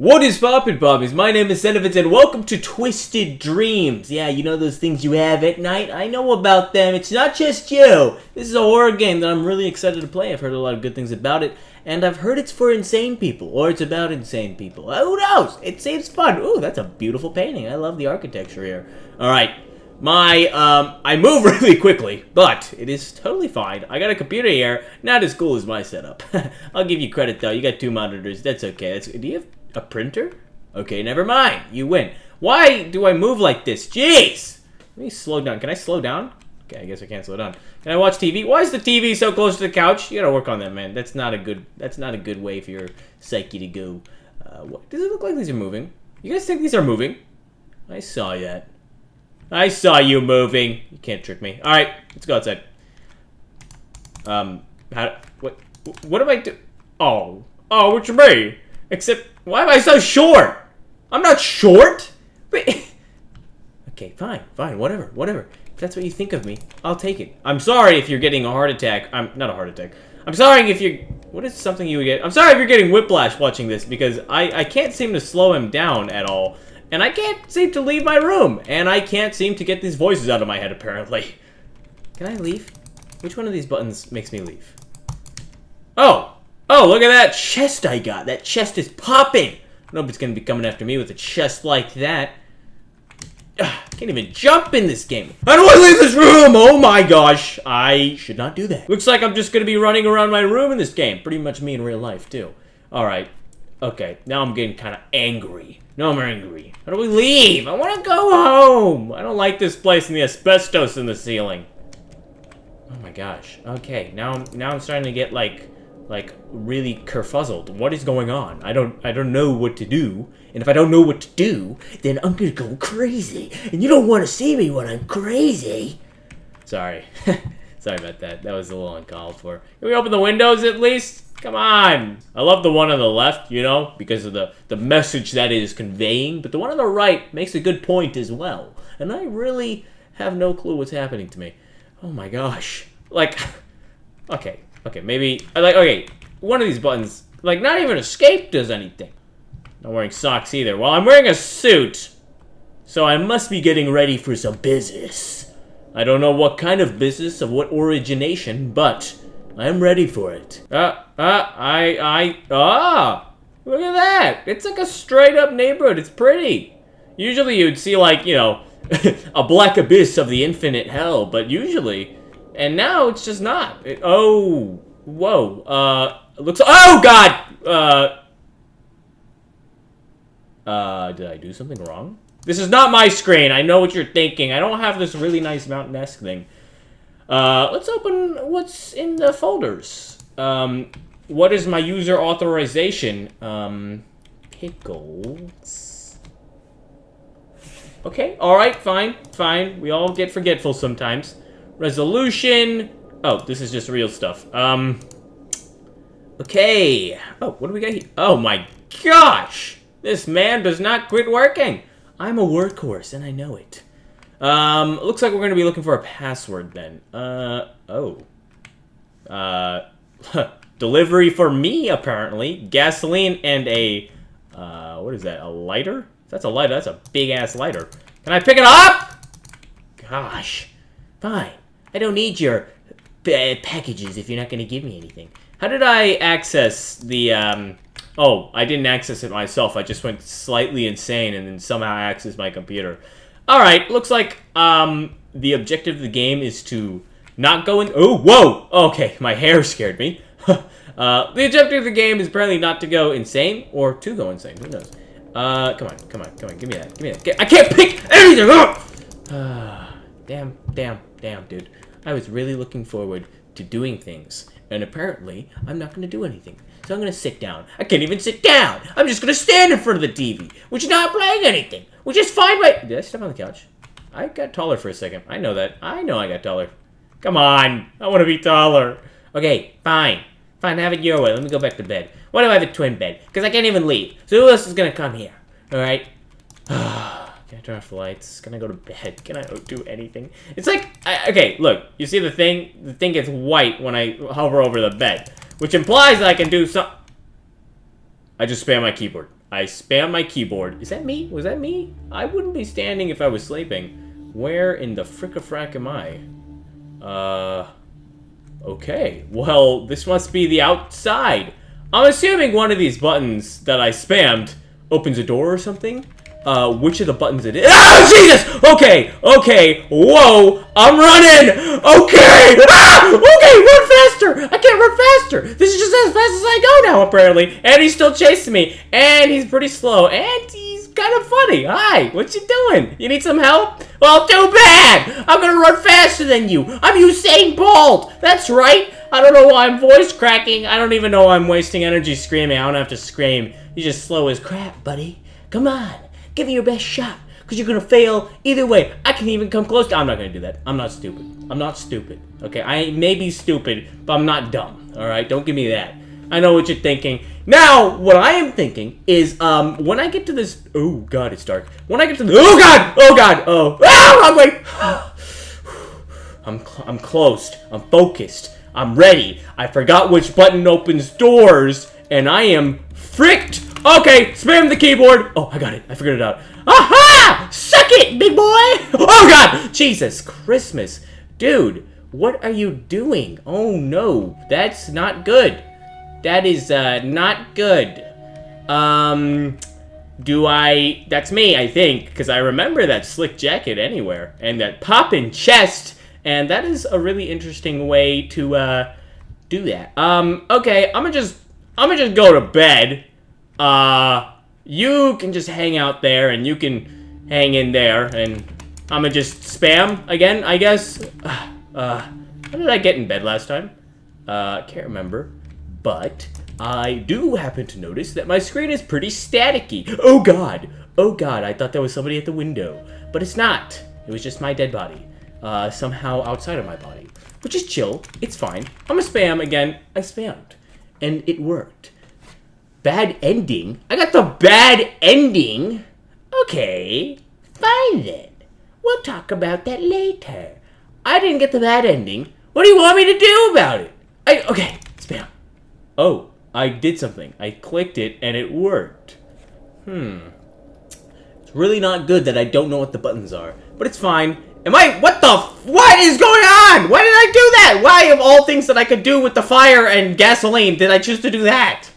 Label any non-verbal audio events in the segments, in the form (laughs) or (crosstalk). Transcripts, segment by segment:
What is poppin' poppies? My name is Senovitz and welcome to Twisted Dreams. Yeah, you know those things you have at night? I know about them. It's not just you. This is a horror game that I'm really excited to play. I've heard a lot of good things about it, and I've heard it's for insane people, or it's about insane people. Uh, Who knows? It seems fun. Ooh, that's a beautiful painting. I love the architecture here. Alright, my, um, I move (laughs) really quickly, but it is totally fine. I got a computer here, not as cool as my setup. (laughs) I'll give you credit though. You got two monitors. That's okay. That's, do you have a printer? Okay, never mind. You win. Why do I move like this? Jeez! Let me slow down. Can I slow down? Okay, I guess I can't slow down. Can I watch TV? Why is the TV so close to the couch? You gotta work on that, man. That's not a good. That's not a good way for your psyche to go. Uh, what, does it look like these are moving? You guys think these are moving? I saw that. I saw you moving. You can't trick me. All right, let's go outside. Um, how? What? What am I do? Oh, oh, you mean? Except, why am I so short? I'm not short. (laughs) Okay, fine, fine, whatever, whatever. If that's what you think of me, I'll take it. I'm sorry if you're getting a heart attack. I'm not a heart attack. I'm sorry if you're. What is something you would get? I'm sorry if you're getting whiplash watching this because I I can't seem to slow him down at all, and I can't seem to leave my room, and I can't seem to get these voices out of my head apparently. Can I leave? Which one of these buttons makes me leave? Oh! Oh, look at that chest I got! That chest is popping! Nobody's gonna be coming after me with a chest like that. Ugh, can't even jump in this game. How do I leave this room? Oh my gosh. I should not do that. Looks like I'm just gonna be running around my room in this game. Pretty much me in real life, too. Alright. Okay, now I'm getting kind of angry. No, I'm angry. How do we leave? I want to go home! I don't like this place and the asbestos in the ceiling. Oh my gosh. Okay, now now I'm starting to get like like really kerfuzzled. What is going on? I don't I don't know what to do. And if I don't know what to do, then I'm gonna go crazy. And you don't want to see me when I'm crazy. Sorry. (laughs) Sorry about that. That was a little uncalled for. Can we open the windows at least? Come on. I love the one on the left, you know, because of the, the message that it is conveying. But the one on the right makes a good point as well. And I really have no clue what's happening to me. Oh my gosh. Like, (laughs) okay, okay, maybe, like, okay, one of these buttons, like, not even escape does anything. Not wearing socks either. Well, I'm wearing a suit, so I must be getting ready for some business. I don't know what kind of business, of what origination, but I'm ready for it. Uh, uh, I, I, ah! Look at that! It's like a straight up neighborhood. It's pretty. Usually you'd see like, you know, (laughs) a black abyss of the infinite hell, but usually, and now it's just not. It, oh, whoa. Uh, looks, oh god! Uh, uh, did I do something wrong? This is not my screen. I know what you're thinking. I don't have this really nice mountain-esque thing. Uh, let's open what's in the folders. Um, what is my user authorization? Um, pickles. Okay, alright, fine, fine. We all get forgetful sometimes. Resolution. Oh, this is just real stuff. Um, okay. Oh, what do we got here? Oh my gosh! This man does not quit working. I'm a workhorse, and I know it. Um, looks like we're going to be looking for a password then. Uh, oh. Uh, (laughs) delivery for me, apparently. Gasoline and a, uh, what is that, a lighter? That's a lighter. That's a big-ass lighter. Can I pick it up? Gosh. Fine. I don't need your packages if you're not going to give me anything. How did I access the, um... Oh, I didn't access it myself. I just went slightly insane and then somehow accessed my computer. Alright, looks like um, the objective of the game is to not go in... Oh, whoa! Okay, my hair scared me. (laughs) uh, the objective of the game is apparently not to go insane, or to go insane. Who knows? Uh, come on, come on, come on. Give me that. Give me that. I can't pick anything up! Uh, (sighs) damn, damn, damn, dude. I was really looking forward to doing things. And apparently, I'm not going to do anything. So I'm going to sit down. I can't even sit down. I'm just going to stand in front of the TV, which is not playing anything. Which is fine right... Did I step on the couch? I got taller for a second. I know that. I know I got taller. Come on. I want to be taller. Okay, fine. Fine, have it your way. Let me go back to bed. Why do I have a twin bed? Because I can't even leave. So who else is going to come here? Alright? Can (sighs) I turn off the lights? Can I go to bed? Can I do anything? It's like, I, okay, look. You see the thing? The thing gets white when I hover over the bed. Which implies that I can do some... I just spam my keyboard. I spam my keyboard. Is that me? Was that me? I wouldn't be standing if I was sleeping. Where in the frick-a-frack am I? Uh... Okay. Well, this must be the outside. I'm assuming one of these buttons that I spammed opens a door or something uh, which of the buttons it is. Oh, Jesus! Okay, okay, whoa, I'm running! Okay! Ah! Okay, run faster! I can't run faster! This is just as fast as I go now, apparently. And he's still chasing me. And he's pretty slow. And he's kind of funny. Hi, what you doing? You need some help? Well, too bad! I'm gonna run faster than you. I'm Usain Bolt! That's right! I don't know why I'm voice cracking. I don't even know why I'm wasting energy screaming. I don't have to scream. You're just slow as crap, buddy. Come on. Give it your best shot. Because you're going to fail either way. I can even come close to... I'm not going to do that. I'm not stupid. I'm not stupid. Okay, I may be stupid, but I'm not dumb. Alright, don't give me that. I know what you're thinking. Now, what I am thinking is, um, when I get to this... Oh, God, it's dark. When I get to the... Oh, God! Oh, God! Oh! Ah, wrong (sighs) way! I'm, cl I'm closed. I'm focused. I'm ready. I forgot which button opens doors, and I am fricked Okay, spam the keyboard. Oh, I got it. I figured it out. Aha! Suck it, big boy! (laughs) Oh, God! Jesus Christmas. Dude, what are you doing? Oh, no. That's not good. That is, uh, not good. Um, do I... That's me, I think, because I remember that slick jacket anywhere, and that poppin' chest, and that is a really interesting way to, uh, do that. Um, okay, I'm gonna just... I'm gonna just go to bed uh, you can just hang out there and you can hang in there and I'm gonna just spam again, I guess. (sighs) Uh, how did I get in bed last time? Uh, can't remember. But I do happen to notice that my screen is pretty staticky. Oh god! Oh god, I thought there was somebody at the window. But it's not. It was just my dead body. Uh, somehow outside of my body. Which is chill. It's fine. I'm a spam again. I spammed. And it worked. Bad ending? I got the bad ending? Okay, fine then. We'll talk about that later. I didn't get the bad ending. What do you want me to do about it? I, okay, spam. Oh, I did something. I clicked it and it worked. Hmm. It's really not good that I don't know what the buttons are, but it's fine. Am I, what the, what is going on? Why did I do that? Why of all things that I could do with the fire and gasoline did I choose to do that?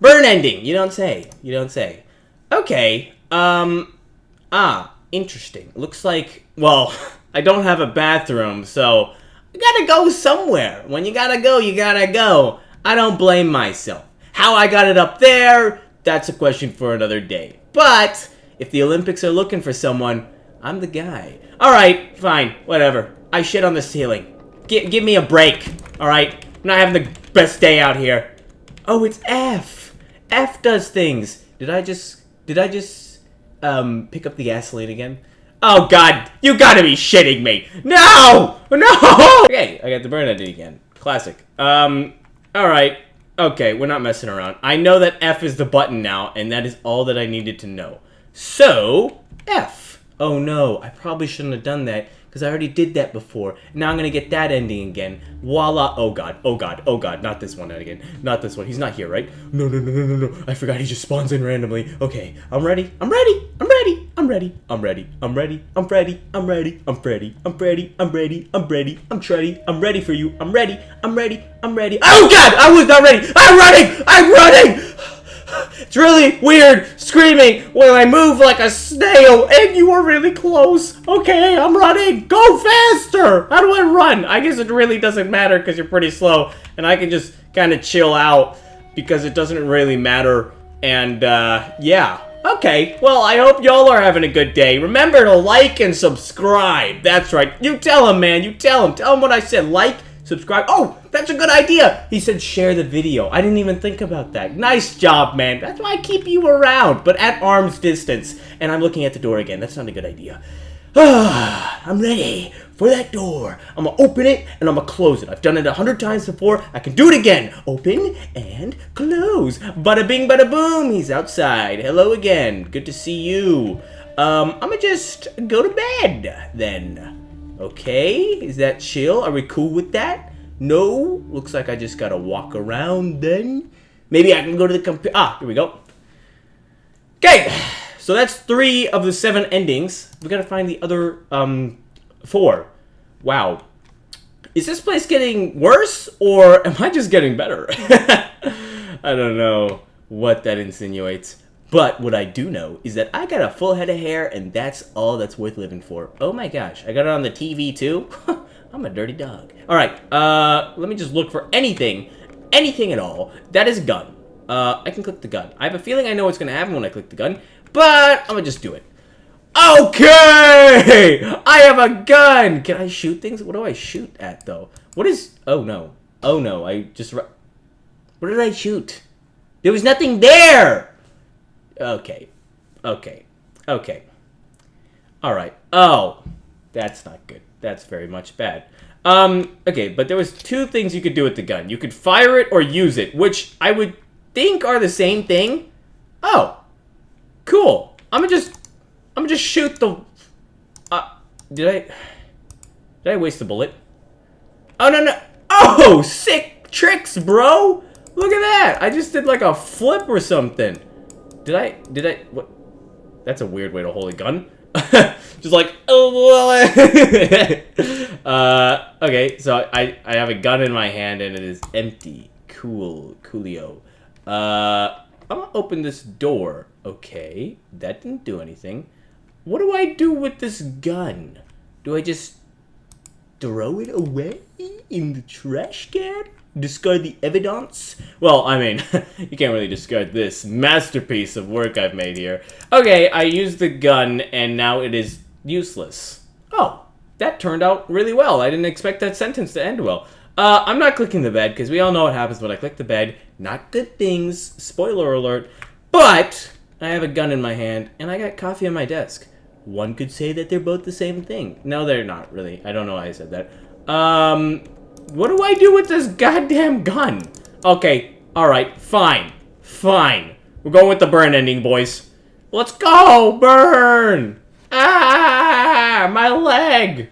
Burn ending. You don't say. You don't say. Okay. Um. Ah. Interesting. Looks like. Well, (laughs) I don't have a bathroom, so I gotta go somewhere. When you gotta go, you gotta go. I don't blame myself. How I got it up there, that's a question for another day. But if the Olympics are looking for someone, I'm the guy. All right, fine, whatever. I shit on the ceiling. G give me a break. All right, I'm not having the best day out here. Oh, it's F. F does things. Did I just, did I just, um, pick up the gasoline again? Oh god, you gotta be shitting me! No! No! (laughs) Okay, I got the burn again. Classic. Um, alright. Okay, we're not messing around. I know that F is the button now, and that is all that I needed to know. So, F. Oh no, I probably shouldn't have done that because I already did that before. Now I'm gonna get that ending again. Voila! Oh god, oh god, oh god, not this one again. Not this one. He's not here, right? No, no, no, no, no, no. I forgot he just spawns in randomly. Okay, I'm ready. I'm ready. I'm ready. I'm ready. I'm ready. I'm ready. I'm Freddy. I'm ready. I'm Freddy. I'm Freddy. I'm ready. I'm ready. I'm ready, I'm ready for you. I'm ready. I'm ready. I'm ready. Oh god! I was not ready! I'm running! I'm running! It's really weird screaming when I move like a snail and you are really close. Okay, I'm running. Go faster. How do I run? I guess it really doesn't matter because you're pretty slow and I can just kind of chill out because it doesn't really matter. And uh, yeah. Okay, well, I hope y'all are having a good day. Remember to like and subscribe. That's right. You tell him, man. You tell him. Tell him what I said. Like, subscribe. Oh, that's a good idea. He said share the video. I didn't even think about that. Nice job, man. That's why I keep you around, but at arm's distance. And I'm looking at the door again. That's not a good idea. (sighs) I'm ready for that door. I'm gonna open it and I'm gonna close it. I've done it a hundred times before. I can do it again. Open and close. Bada bing, bada boom. He's outside. Hello again. Good to see you. Um, I'm gonna just go to bed then. Okay, is that chill? Are we cool with that? No? Looks like I just gotta walk around then. Maybe I can go to the computer. Ah, here we go. Okay, so that's three of the seven endings. We gotta find the other um, four. Wow. Is this place getting worse, or am I just getting better? (laughs) I don't know what that insinuates. But what I do know is that I got a full head of hair, and that's all that's worth living for. Oh my gosh, I got it on the TV too? (laughs) I'm a dirty dog. Alright, uh, let me just look for anything, anything at all. That is a gun. Uh, I can click the gun. I have a feeling I know what's gonna happen when I click the gun, but I'm gonna just do it. Okay! I have a gun! Can I shoot things? What do I shoot at, though? What is... Oh, no. Oh, no. I just... What did I shoot? There was nothing there! Okay. Okay. Okay. Alright. Oh. That's not good. That's very much bad. Um, okay, but there was two things you could do with the gun. You could fire it or use it, which I would think are the same thing. Oh. Cool. I'm gonna just... I'm gonna just shoot the... Uh, did I... Did I waste a bullet? Oh, no, no. Oh, sick tricks, bro. Look at that. I just did like a flip or something. Did I, did I, what? That's a weird way to hold a gun. (laughs) Just like, oh, (laughs) uh, okay, so I, I have a gun in my hand and it is empty. Cool, coolio. Uh, I'm gonna open this door. Okay, that didn't do anything. What do I do with this gun? Do I just throw it away in the trash can? Discard the evidence? Well, I mean, (laughs) you can't really discard this masterpiece of work I've made here. Okay, I used the gun, and now it is useless. Oh, that turned out really well. I didn't expect that sentence to end well. Uh, I'm not clicking the bed, because we all know what happens when I click the bed. Not good things. Spoiler alert. But, I have a gun in my hand, and I got coffee on my desk. One could say that they're both the same thing. No, they're not, really. I don't know why I said that. Um, what do I do with this goddamn gun? Okay, alright, fine. Fine. We're going with the burn ending, boys. Let's go! Burn! Ah! My leg!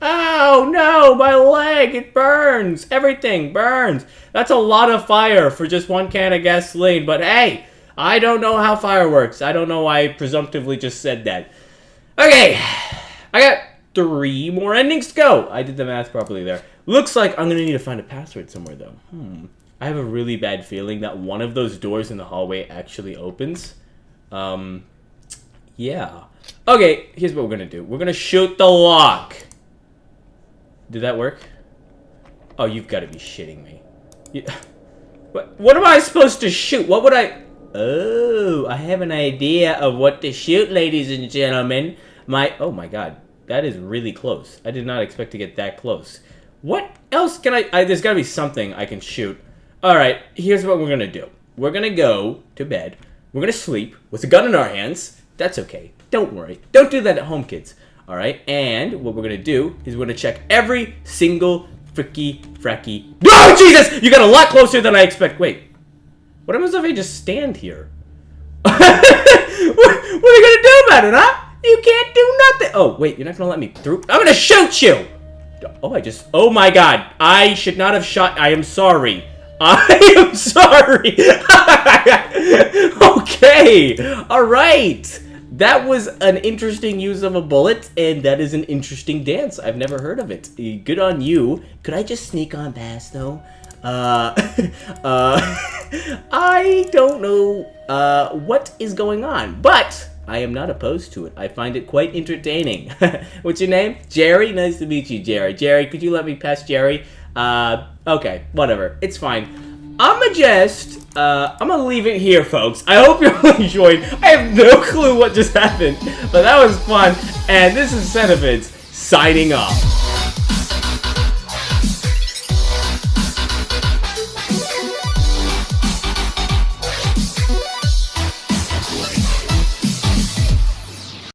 Oh, no! My leg! It burns! Everything burns! That's a lot of fire for just one can of gasoline, but hey! I don't know how fire works. I don't know why I presumptively just said that. Okay! I got three more endings to go! I did the math properly there. Looks like I'm going to need to find a password somewhere, though. Hmm. I have a really bad feeling that one of those doors in the hallway actually opens. Um, yeah. Okay, here's what we're going to do. We're going to shoot the lock. Did that work? Oh, you've got to be shitting me. Yeah. (laughs) What, what am I supposed to shoot? What would I... Oh, I have an idea of what to shoot, ladies and gentlemen. My... Oh, my God. That is really close. I did not expect to get that close. What else can I, I there's got to be something I can shoot. All right, here's what we're going to do. We're going to go to bed. We're going to sleep with a gun in our hands. That's okay. Don't worry. Don't do that at home, kids. All right, and what we're going to do is we're going to check every single fricky fracky. Oh, Jesus! You got a lot closer than I expect. Wait. What happens if I just stand here? (laughs) what, what, are you going to do about it, huh? You can't do nothing. Oh, wait, you're not going to let me through? I'm going to shoot you! Oh, I just... Oh my god. I should not have shot... I am sorry. (laughs) I am sorry. (laughs) okay. All right. That was an interesting use of a bullet, and that is an interesting dance. I've never heard of it. Good on you. Could I just sneak on past, though? Uh, (laughs) uh, I don't know uh, what is going on, but I am not opposed to it. I find it quite entertaining. (laughs) What's your name? Jerry? Nice to meet you, Jerry. Jerry, could you let me pass Jerry? Uh, okay, whatever. It's fine. I'ma just, uh, I'm gonna leave it here, folks. I hope you all (laughs) enjoyed. I have no clue what just happened, but that was fun. And this is Centivids signing off.